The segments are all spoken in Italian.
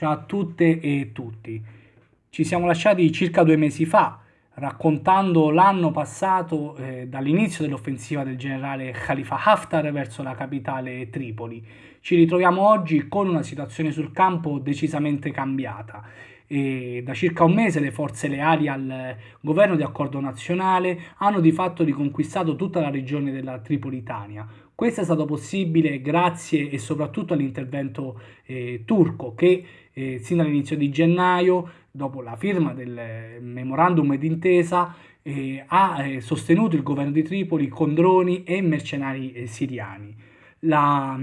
Ciao a tutte e tutti. Ci siamo lasciati circa due mesi fa raccontando l'anno passato eh, dall'inizio dell'offensiva del generale Khalifa Haftar verso la capitale Tripoli. Ci ritroviamo oggi con una situazione sul campo decisamente cambiata. E da circa un mese le forze leali al governo di accordo nazionale hanno di fatto riconquistato tutta la regione della Tripolitania, questo è stato possibile grazie e soprattutto all'intervento eh, turco che eh, sin dall'inizio di gennaio, dopo la firma del memorandum d'intesa, eh, ha eh, sostenuto il governo di Tripoli con droni e mercenari eh, siriani la,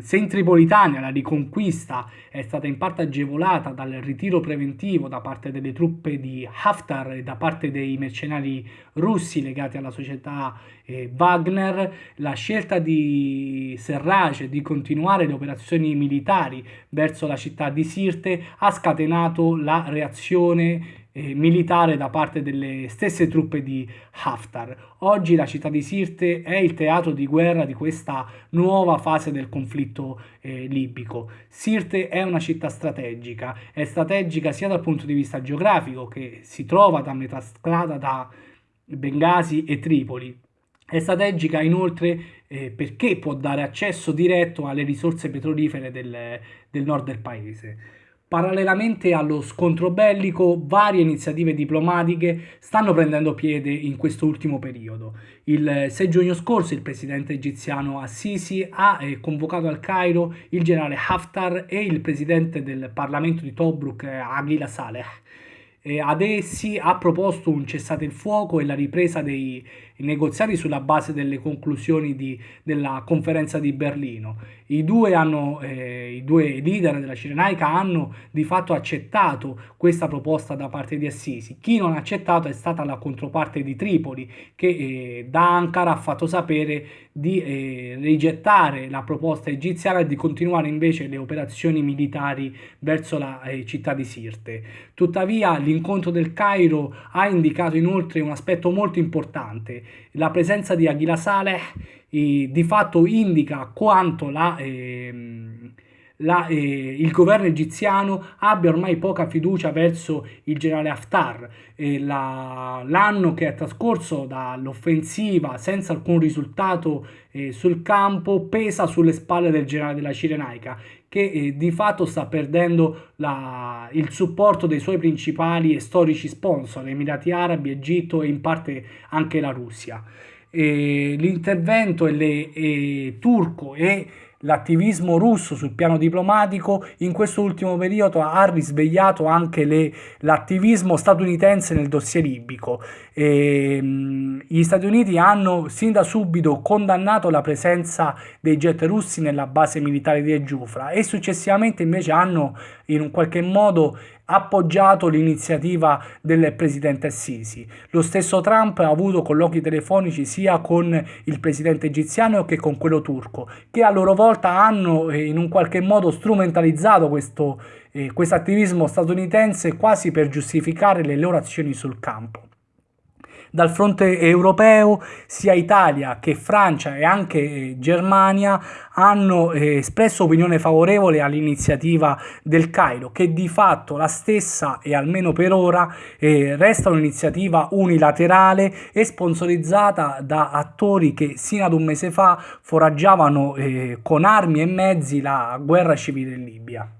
se in Tripolitania la riconquista è stata in parte agevolata dal ritiro preventivo da parte delle truppe di Haftar e da parte dei mercenari russi legati alla società eh, Wagner, la scelta di Serraj di continuare le operazioni militari verso la città di Sirte ha scatenato la reazione eh, militare da parte delle stesse truppe di Haftar. Oggi la città di Sirte è il teatro di guerra di questa nuova fase del conflitto eh, libico. Sirte è una città strategica, è strategica sia dal punto di vista geografico che si trova da metà strada da Bengasi e Tripoli. È strategica inoltre eh, perché può dare accesso diretto alle risorse petrolifere del, del nord del paese. Parallelamente allo scontro bellico, varie iniziative diplomatiche stanno prendendo piede in questo ultimo periodo. Il 6 giugno scorso il presidente egiziano Assisi ha eh, convocato al Cairo il generale Haftar e il presidente del Parlamento di Tobruk, eh, Aghila Saleh. E ad essi ha proposto un cessate il fuoco e la ripresa dei negoziati sulla base delle conclusioni di, della conferenza di Berlino. I due, hanno, eh, I due leader della Cirenaica hanno di fatto accettato questa proposta da parte di Assisi. Chi non ha accettato è stata la controparte di Tripoli che eh, da Ankara ha fatto sapere di eh, rigettare la proposta egiziana e di continuare invece le operazioni militari verso la eh, città di Sirte. Tuttavia l'incontro del Cairo ha indicato inoltre un aspetto molto importante, la presenza di Aghila Saleh eh, di fatto indica quanto la, eh, la, eh, il governo egiziano abbia ormai poca fiducia verso il generale Haftar. l'anno che è trascorso dall'offensiva senza alcun risultato eh, sul campo pesa sulle spalle del generale della Cirenaica che eh, di fatto sta perdendo la, il supporto dei suoi principali e storici sponsor, Emirati Arabi, Egitto e in parte anche la Russia l'intervento turco e l'attivismo russo sul piano diplomatico in questo ultimo periodo ha risvegliato anche l'attivismo statunitense nel dossier libico. E, mh, gli Stati Uniti hanno sin da subito condannato la presenza dei jet russi nella base militare di Ejufra e successivamente invece hanno in un qualche modo appoggiato l'iniziativa del presidente Sisi. Lo stesso Trump ha avuto colloqui telefonici sia con il presidente egiziano che con quello turco, che a loro volta hanno eh, in un qualche modo strumentalizzato questo eh, attivismo statunitense quasi per giustificare le loro azioni sul campo. Dal fronte europeo sia Italia che Francia e anche eh, Germania hanno eh, espresso opinione favorevole all'iniziativa del Cairo che di fatto la stessa e almeno per ora eh, resta un'iniziativa unilaterale e sponsorizzata da attori che sino ad un mese fa foraggiavano con armi e mezzi la guerra civile in Libia.